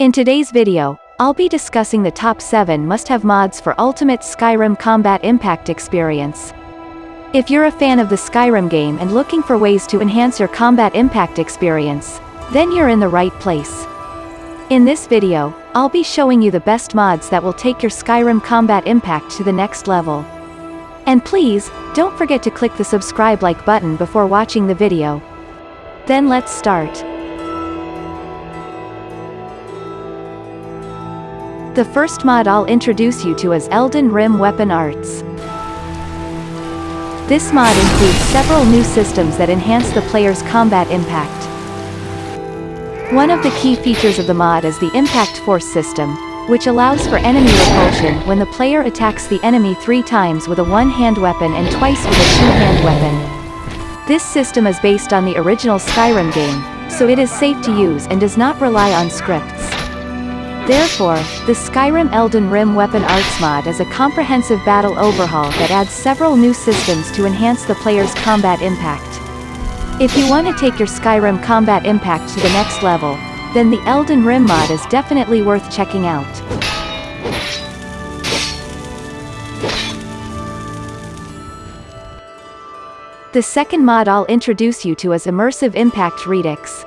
In today's video, I'll be discussing the top 7 must-have mods for Ultimate Skyrim Combat Impact experience. If you're a fan of the Skyrim game and looking for ways to enhance your combat impact experience, then you're in the right place. In this video, I'll be showing you the best mods that will take your Skyrim combat impact to the next level. And please, don't forget to click the subscribe like button before watching the video. Then let's start. The first mod I'll introduce you to is Elden Rim Weapon Arts. This mod includes several new systems that enhance the player's combat impact. One of the key features of the mod is the Impact Force system, which allows for enemy repulsion when the player attacks the enemy three times with a one-hand weapon and twice with a two-hand weapon. This system is based on the original Skyrim game, so it is safe to use and does not rely on scripts. Therefore, the Skyrim Elden Rim Weapon Arts mod is a comprehensive battle overhaul that adds several new systems to enhance the player's combat impact. If you want to take your Skyrim combat impact to the next level, then the Elden Rim mod is definitely worth checking out. The second mod I'll introduce you to is Immersive Impact Redux.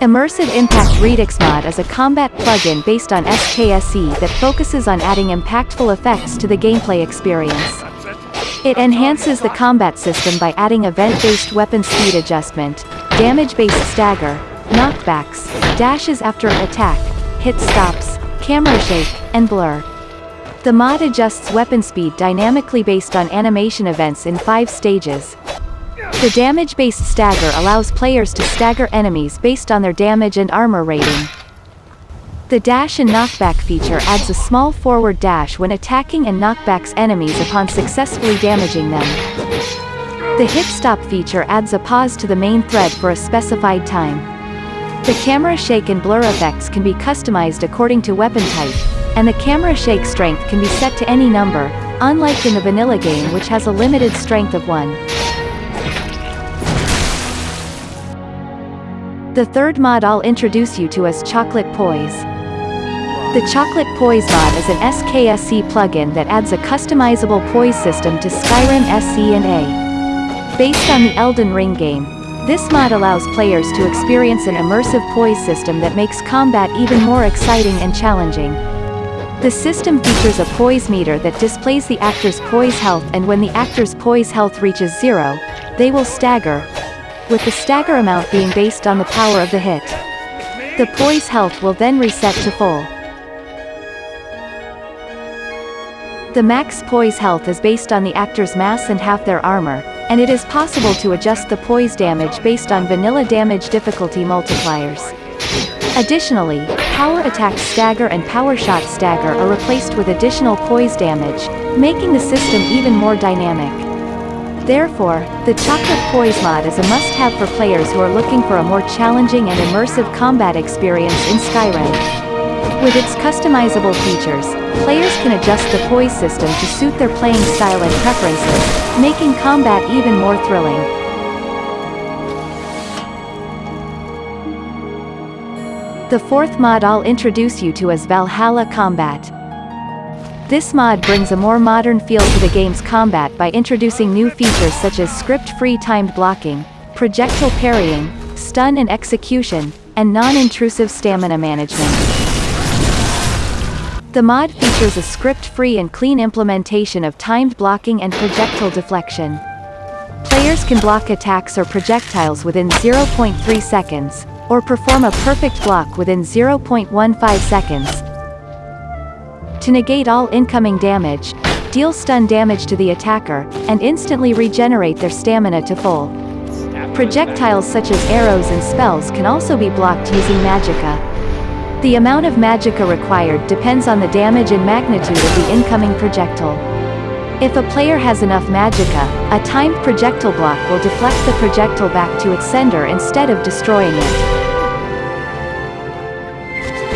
Immersive Impact Redux mod is a combat plugin based on SKSE that focuses on adding impactful effects to the gameplay experience. It enhances the combat system by adding event-based weapon speed adjustment, damage-based stagger, knockbacks, dashes after attack, hit stops, camera shake, and blur. The mod adjusts weapon speed dynamically based on animation events in five stages, the damage-based stagger allows players to stagger enemies based on their damage and armor rating. The dash and knockback feature adds a small forward dash when attacking and knockbacks enemies upon successfully damaging them. The hit stop feature adds a pause to the main thread for a specified time. The camera shake and blur effects can be customized according to weapon type, and the camera shake strength can be set to any number, unlike in the vanilla game which has a limited strength of 1. The third mod I'll introduce you to is Chocolate Poise. The Chocolate Poise mod is an SKSE plugin that adds a customizable poise system to Skyrim SE and AE. Based on the Elden Ring game, this mod allows players to experience an immersive poise system that makes combat even more exciting and challenging. The system features a poise meter that displays the actor's poise health and when the actor's poise health reaches zero, they will stagger, with the stagger amount being based on the power of the hit. The poise health will then reset to full. The max poise health is based on the actor's mass and half their armor, and it is possible to adjust the poise damage based on vanilla damage difficulty multipliers. Additionally, power attack stagger and power shot stagger are replaced with additional poise damage, making the system even more dynamic. Therefore, the Chocolate Poise mod is a must-have for players who are looking for a more challenging and immersive combat experience in Skyrim. With its customizable features, players can adjust the poise system to suit their playing style and preferences, making combat even more thrilling. The fourth mod I'll introduce you to is Valhalla Combat. This mod brings a more modern feel to the game's combat by introducing new features such as script-free timed blocking, projectile parrying, stun and execution, and non-intrusive stamina management. The mod features a script-free and clean implementation of timed blocking and projectile deflection. Players can block attacks or projectiles within 0.3 seconds, or perform a perfect block within 0.15 seconds, to negate all incoming damage, deal stun damage to the attacker, and instantly regenerate their stamina to full. Projectiles such as arrows and spells can also be blocked using magicka. The amount of magicka required depends on the damage and magnitude of the incoming projectile. If a player has enough magicka, a timed projectile block will deflect the projectile back to its sender instead of destroying it.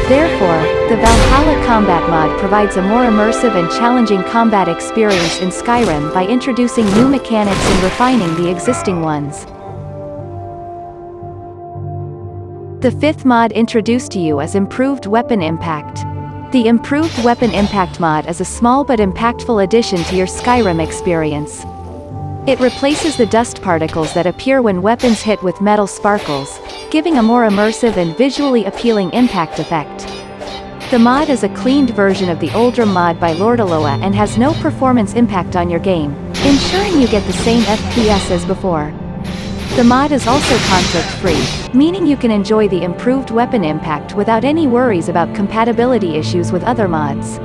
Therefore, the Valhalla Combat mod provides a more immersive and challenging combat experience in Skyrim by introducing new mechanics and refining the existing ones. The fifth mod introduced to you is Improved Weapon Impact. The Improved Weapon Impact mod is a small but impactful addition to your Skyrim experience. It replaces the dust particles that appear when weapons hit with metal sparkles, giving a more immersive and visually appealing impact effect. The mod is a cleaned version of the Uldrum mod by Lordaloa and has no performance impact on your game, ensuring you get the same FPS as before. The mod is also conflict-free, meaning you can enjoy the improved weapon impact without any worries about compatibility issues with other mods.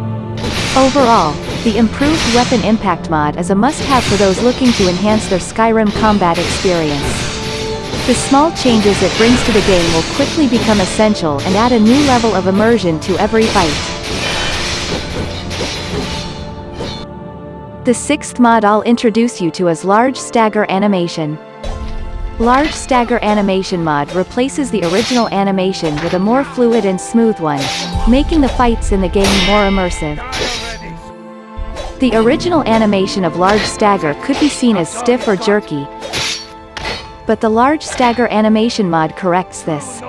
Overall, the improved weapon impact mod is a must-have for those looking to enhance their Skyrim combat experience. The small changes it brings to the game will quickly become essential and add a new level of immersion to every fight. The sixth mod I'll introduce you to is Large Stagger Animation. Large Stagger Animation mod replaces the original animation with a more fluid and smooth one, making the fights in the game more immersive. The original animation of Large Stagger could be seen as stiff or jerky, but the large stagger animation mod corrects this.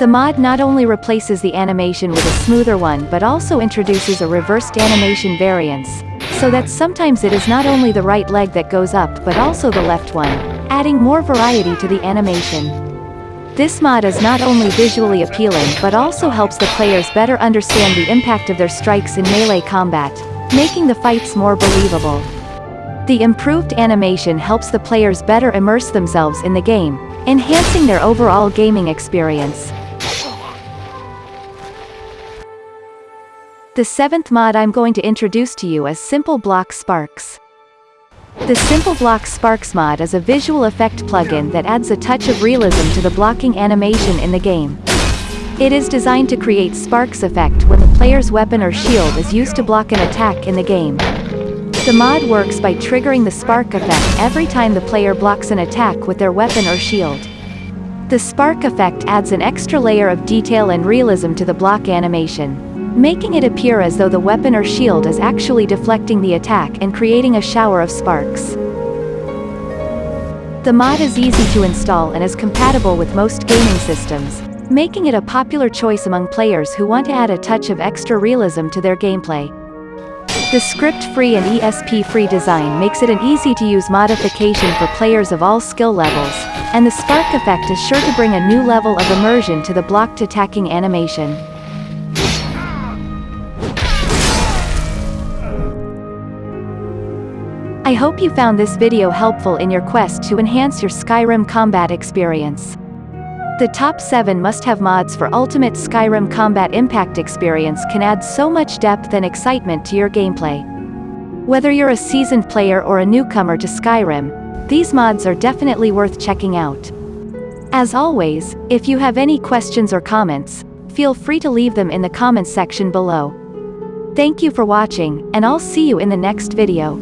The mod not only replaces the animation with a smoother one but also introduces a reversed animation variance, so that sometimes it is not only the right leg that goes up but also the left one, adding more variety to the animation. This mod is not only visually appealing but also helps the players better understand the impact of their strikes in melee combat, making the fights more believable. The improved animation helps the players better immerse themselves in the game, enhancing their overall gaming experience. The seventh mod I'm going to introduce to you is Simple Block Sparks. The Simple Block Sparks mod is a visual effect plugin that adds a touch of realism to the blocking animation in the game. It is designed to create sparks effect when the player's weapon or shield is used to block an attack in the game. The mod works by triggering the spark effect every time the player blocks an attack with their weapon or shield. The spark effect adds an extra layer of detail and realism to the block animation, making it appear as though the weapon or shield is actually deflecting the attack and creating a shower of sparks. The mod is easy to install and is compatible with most gaming systems, making it a popular choice among players who want to add a touch of extra realism to their gameplay. The script-free and ESP-free design makes it an easy-to-use modification for players of all skill levels, and the spark effect is sure to bring a new level of immersion to the blocked attacking animation. I hope you found this video helpful in your quest to enhance your Skyrim combat experience. The top 7 must-have mods for ultimate Skyrim combat impact experience can add so much depth and excitement to your gameplay. Whether you're a seasoned player or a newcomer to Skyrim, these mods are definitely worth checking out. As always, if you have any questions or comments, feel free to leave them in the comments section below. Thank you for watching, and I'll see you in the next video.